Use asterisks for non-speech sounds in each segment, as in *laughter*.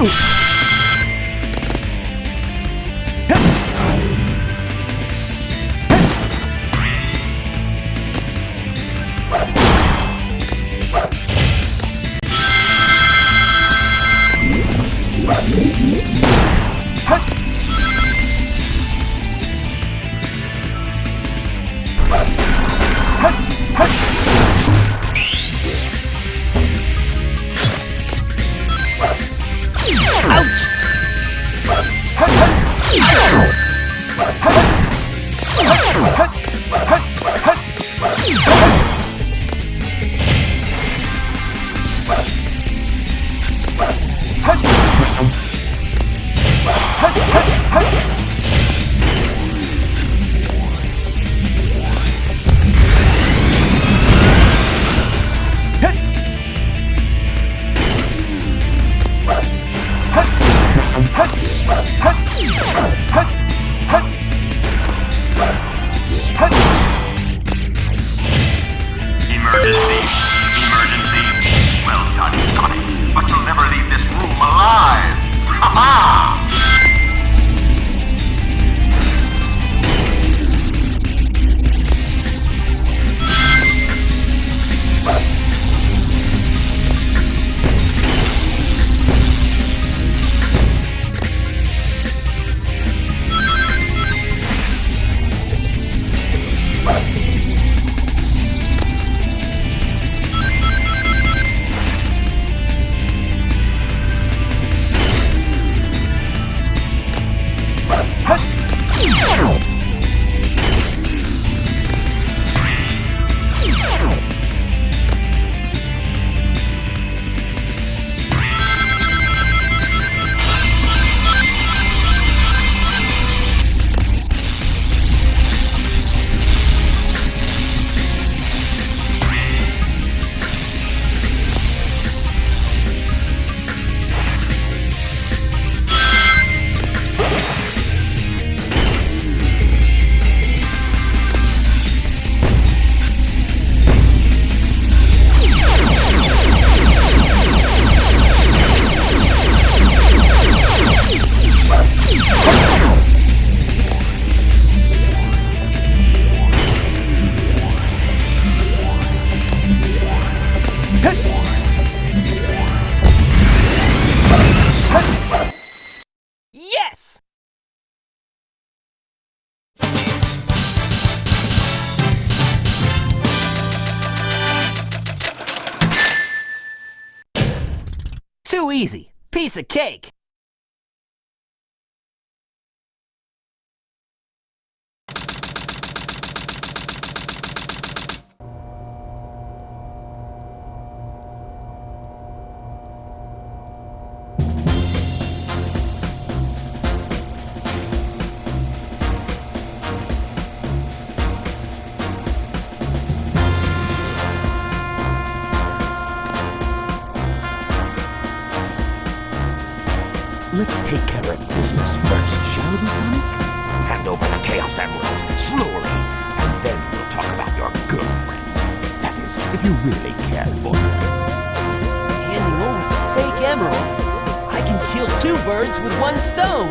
うっ Piece of cake. Hand over the Chaos Emerald, slowly, and then we'll talk about your girlfriend. That is, if you really care for her. Handing over the fake emerald? I can kill two birds with one stone.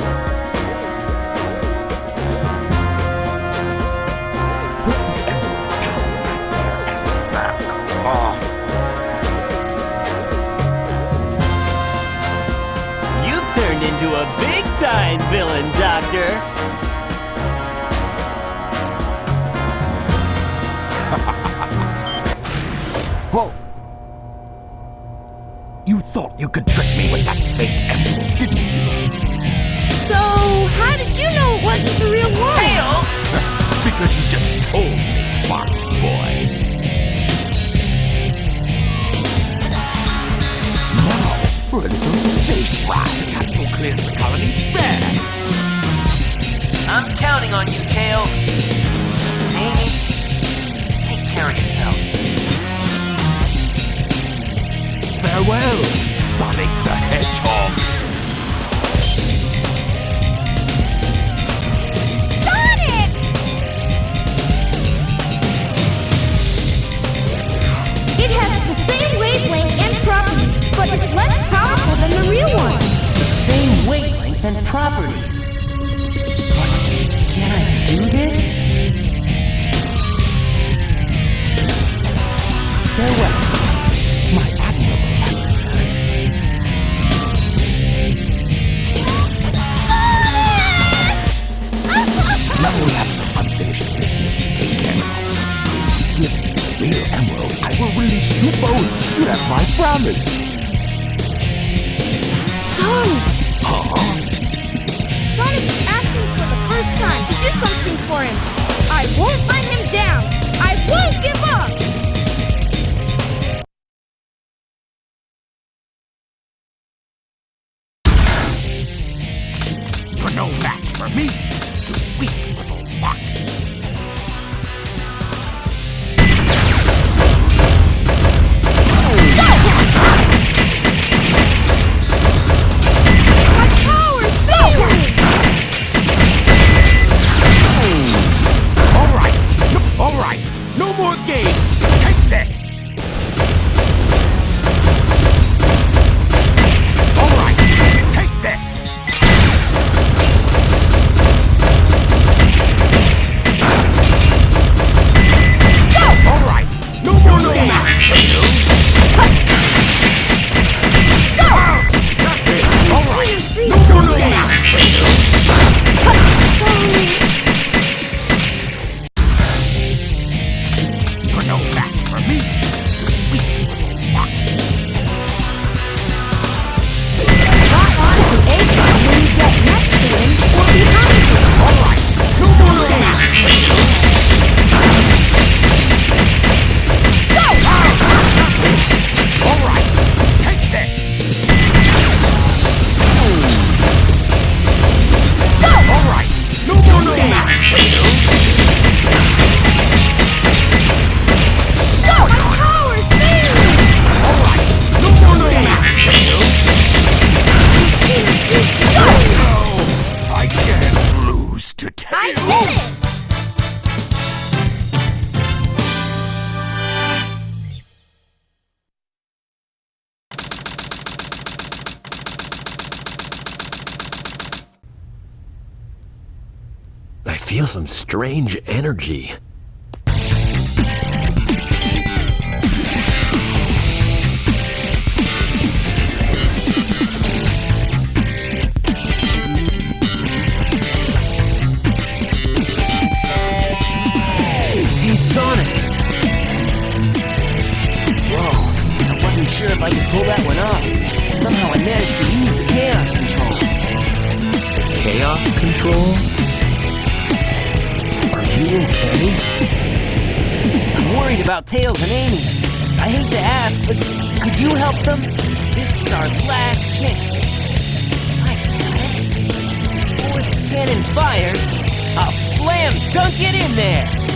Put the emerald down right there and back off. You've turned into a big-time villain, Doctor. Thought you could trick me with that fake emerald, didn't you? So, how did you know it wasn't the real one? Tails! *laughs* because you just told me, Fox Boy. Now, for a little space ride. Capsule clears the colony. There! I'm counting on you, Tails. Amy, take care of yourself. Farewell, Sonic the Hedgehog. Sonic! It has the same wavelength and properties, but is less powerful than the real one. The same wavelength and properties. But can I do this? Farewell, Now we have some unfinished business to take care of. Give me the real emerald, I will release you both. You have my promise. Sonic! Huh? Sonic is asking for the first time to do something for him. I won't let him down. I won't give up. Feel some strange energy. Sonic! Whoa, I wasn't sure if I could pull that one off. Somehow I managed to use the chaos control. Chaos control? Okay? I'm worried about Tails and Amy. I hate to ask, but could you help them? This is our last chance. It. Before the cannon fires, I'll slam dunk it in there.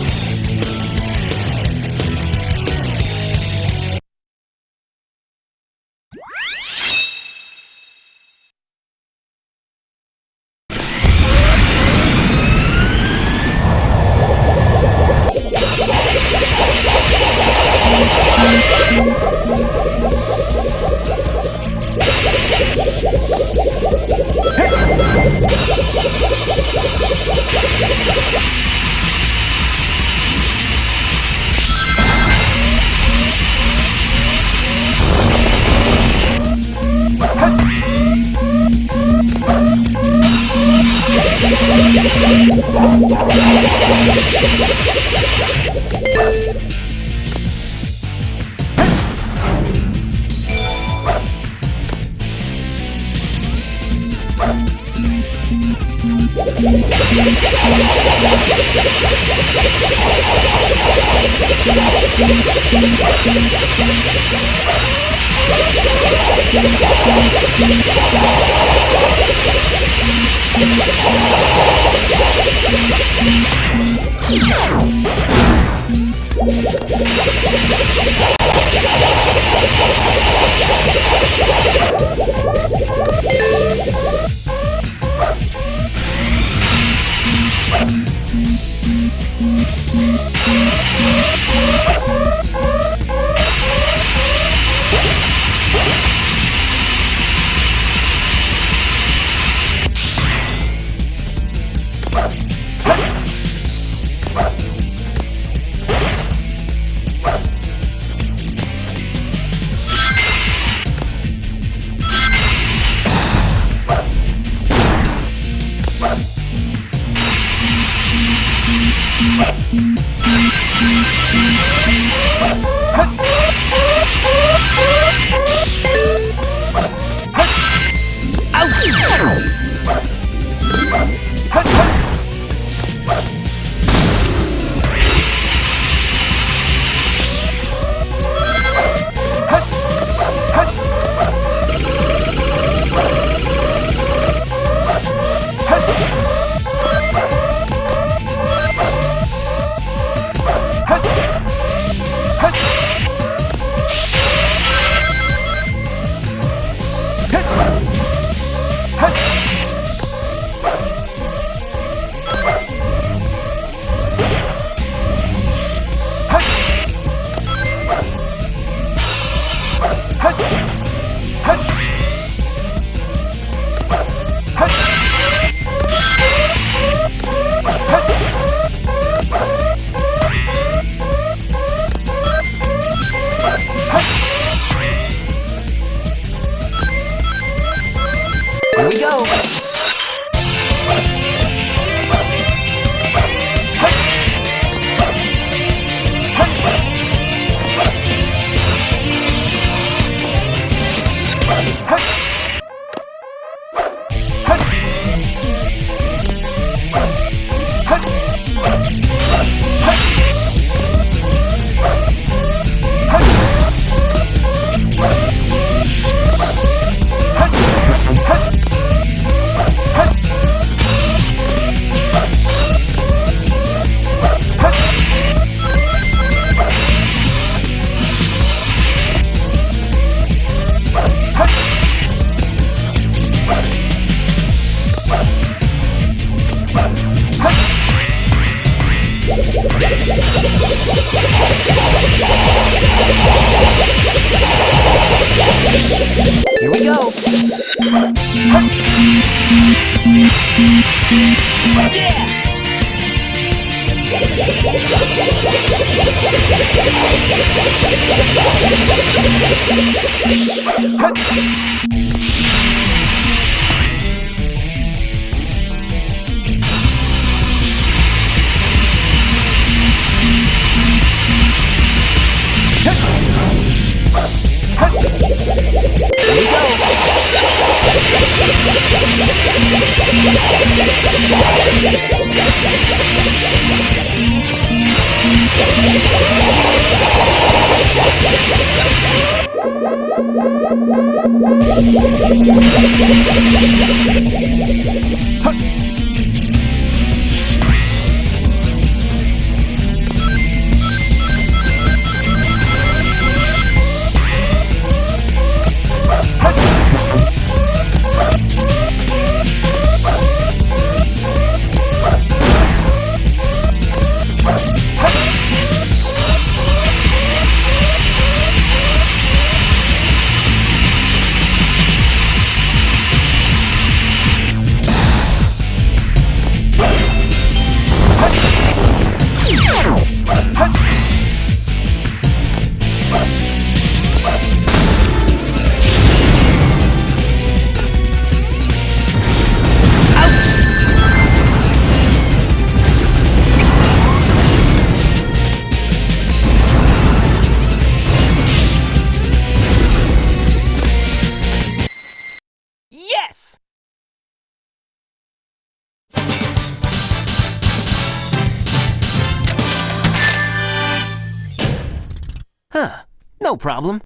problem?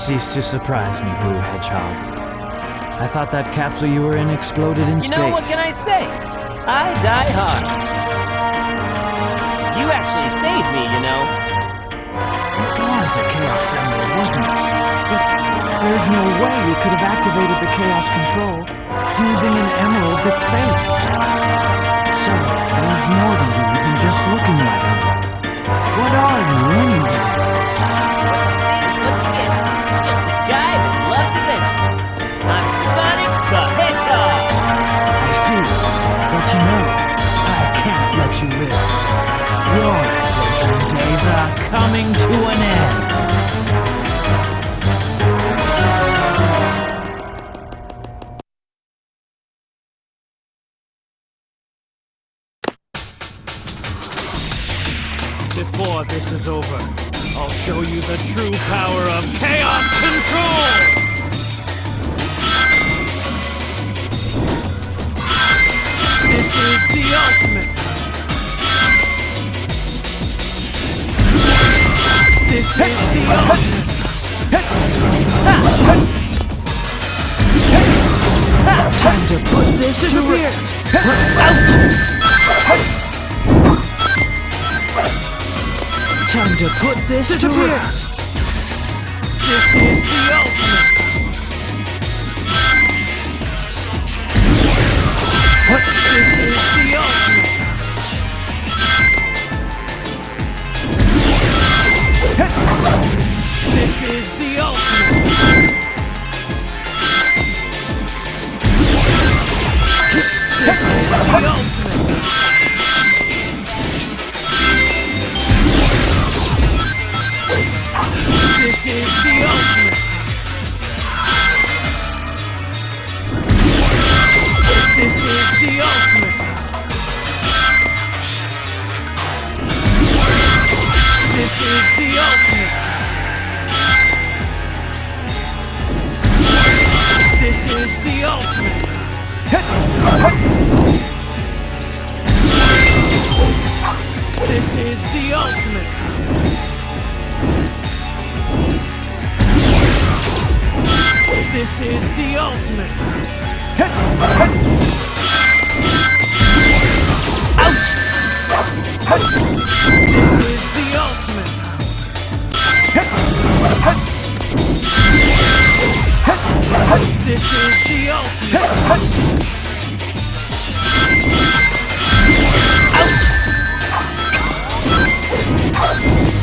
You cease to surprise me, Blue Hedgehog. I thought that capsule you were in exploded in You space. know, what can I say? I die hard. You actually saved me, you know. It was a Chaos Emerald, wasn't it? But there's no way you could have activated the Chaos Control using an emerald that's fake. So, there's more to you than just looking like me. What are you, anyway? You know, I can't let you live. Your adventuring days are coming to an end. Before this is over, I'll show you the true power of Chaos Control! Time to put this to rest. This is the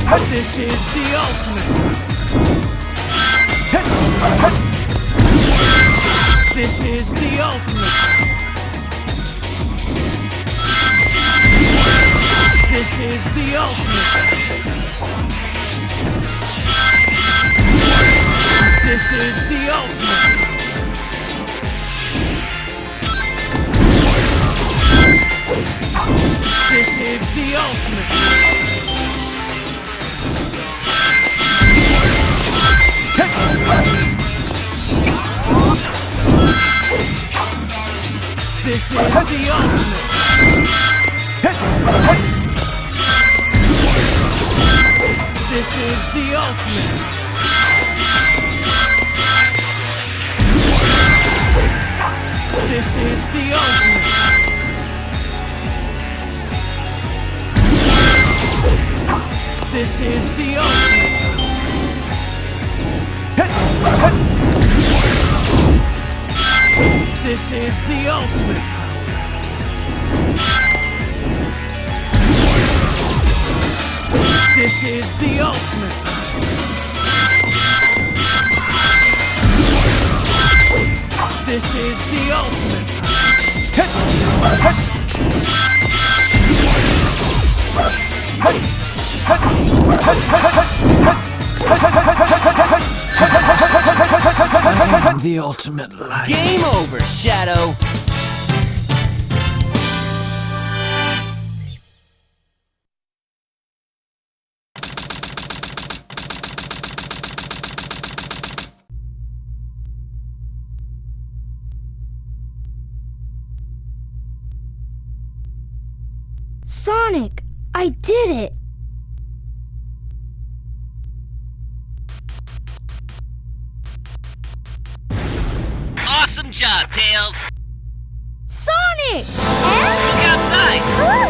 This is the ultimate. This is the ultimate. This is the ultimate. This is the ultimate. This is the ultimate. This is the ultimate! This is the ultimate! This is the ultimate! This is the ultimate! This is the ultimate. This is the ultimate. This is the ultimate power. I am the ultimate light. Game over, Shadow! Sonic, I did it! job, Tails! Sonic! Look outside! Ooh.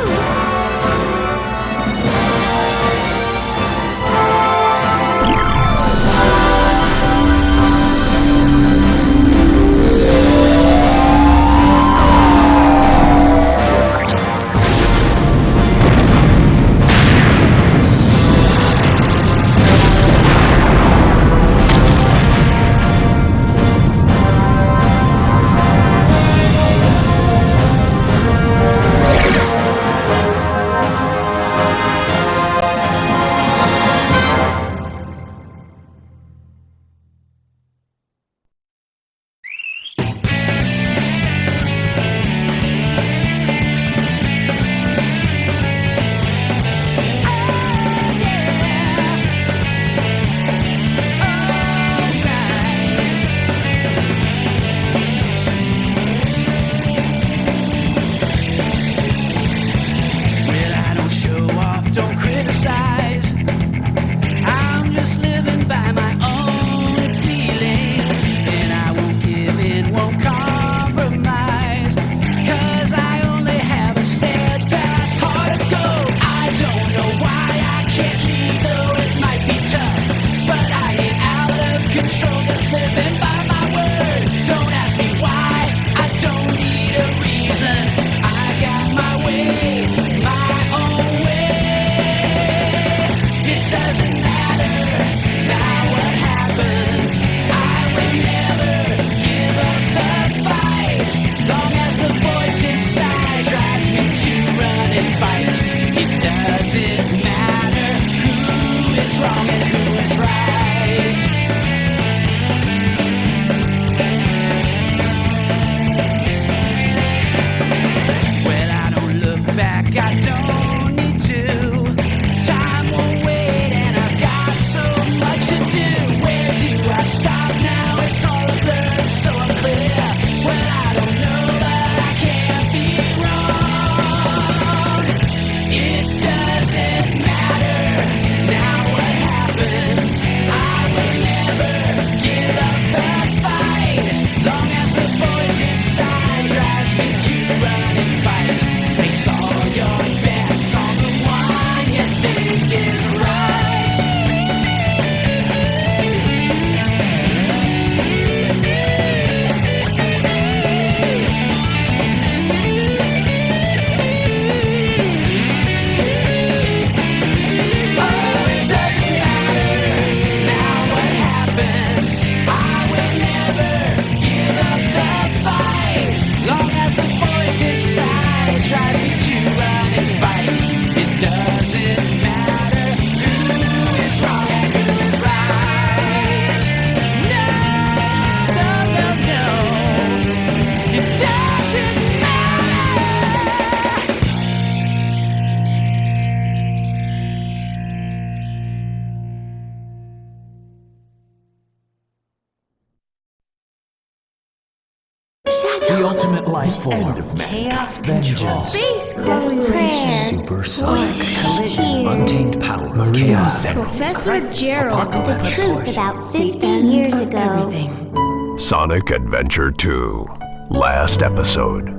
Form. Chaos control. Space prayer. Supersonic. Collision. Untamed power Maria. Chaos Emerald. Professor Gerald. The truth about 50 years ago. Everything. Sonic Adventure 2. Last episode.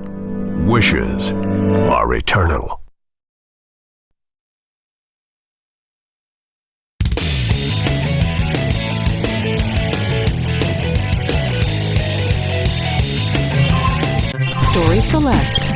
Wishes are eternal. Story Select.